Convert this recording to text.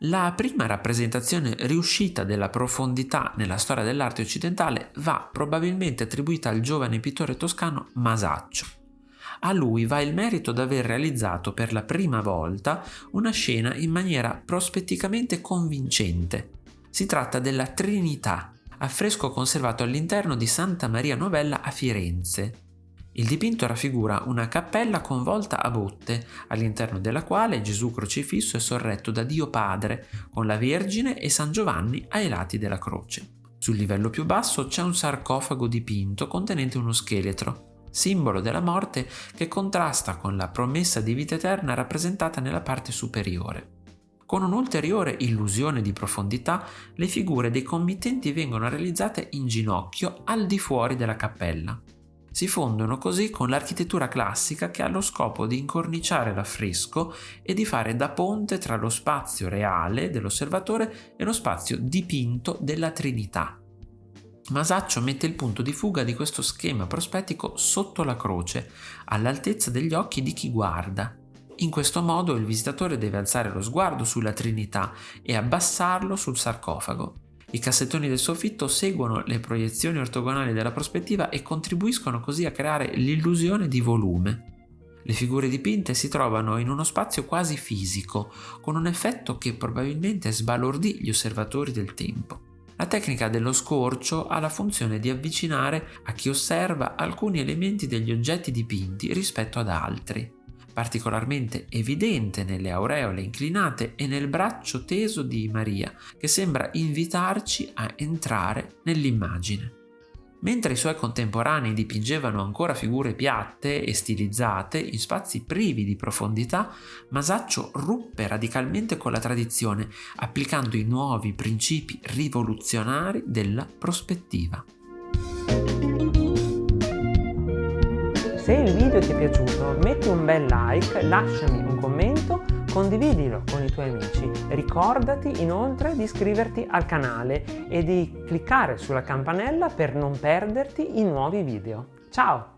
La prima rappresentazione riuscita della profondità nella storia dell'arte occidentale va probabilmente attribuita al giovane pittore toscano Masaccio. A lui va il merito d'aver realizzato per la prima volta una scena in maniera prospetticamente convincente. Si tratta della Trinità, affresco conservato all'interno di Santa Maria Novella a Firenze, il dipinto raffigura una cappella con volta a botte, all'interno della quale Gesù crocifisso è sorretto da Dio Padre, con la Vergine e San Giovanni ai lati della croce. Sul livello più basso c'è un sarcofago dipinto contenente uno scheletro, simbolo della morte che contrasta con la promessa di vita eterna rappresentata nella parte superiore. Con un'ulteriore illusione di profondità, le figure dei committenti vengono realizzate in ginocchio al di fuori della cappella si fondono così con l'architettura classica che ha lo scopo di incorniciare l'affresco e di fare da ponte tra lo spazio reale dell'osservatore e lo spazio dipinto della Trinità. Masaccio mette il punto di fuga di questo schema prospettico sotto la croce, all'altezza degli occhi di chi guarda. In questo modo il visitatore deve alzare lo sguardo sulla Trinità e abbassarlo sul sarcofago. I cassettoni del soffitto seguono le proiezioni ortogonali della prospettiva e contribuiscono così a creare l'illusione di volume. Le figure dipinte si trovano in uno spazio quasi fisico, con un effetto che probabilmente sbalordì gli osservatori del tempo. La tecnica dello scorcio ha la funzione di avvicinare a chi osserva alcuni elementi degli oggetti dipinti rispetto ad altri particolarmente evidente nelle aureole inclinate e nel braccio teso di Maria, che sembra invitarci a entrare nell'immagine. Mentre i suoi contemporanei dipingevano ancora figure piatte e stilizzate in spazi privi di profondità, Masaccio ruppe radicalmente con la tradizione, applicando i nuovi principi rivoluzionari della prospettiva. Il video ti è piaciuto metti un bel like, lasciami un commento, condividilo con i tuoi amici. Ricordati inoltre di iscriverti al canale e di cliccare sulla campanella per non perderti i nuovi video. Ciao!